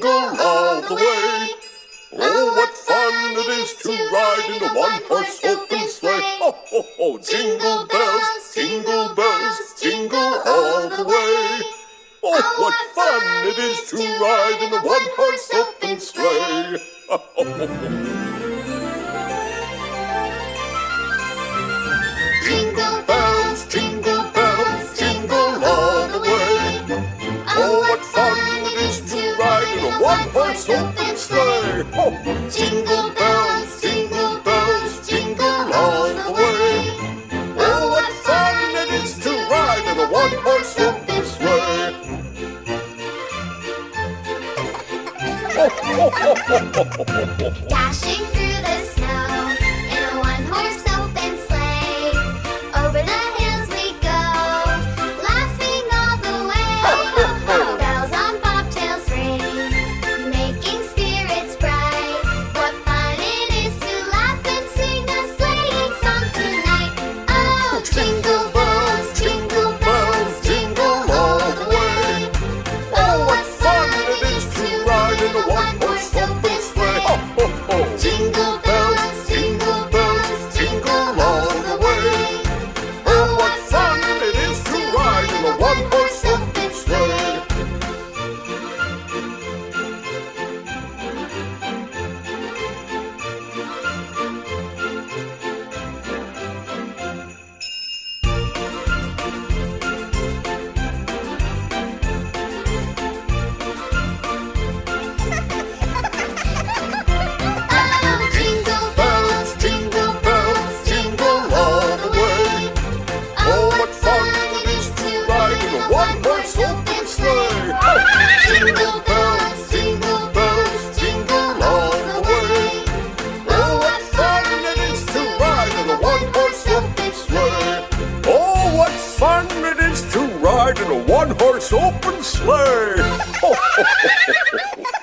jingle all the way. Oh, oh what fun it is to ride in a one-horse open sleigh. Ho, ho, ho, jingle bells, jingle bells, jingle all the way. Oh, oh what fun it is to ride in a one-horse open sleigh. Ho, ho, ho, open sleigh. Oh, jingle bells, jingle bells, jingle all the way. Oh, what fun it is to ride in a one-horse open sleigh. Dashing to ride in a one-horse open sleigh.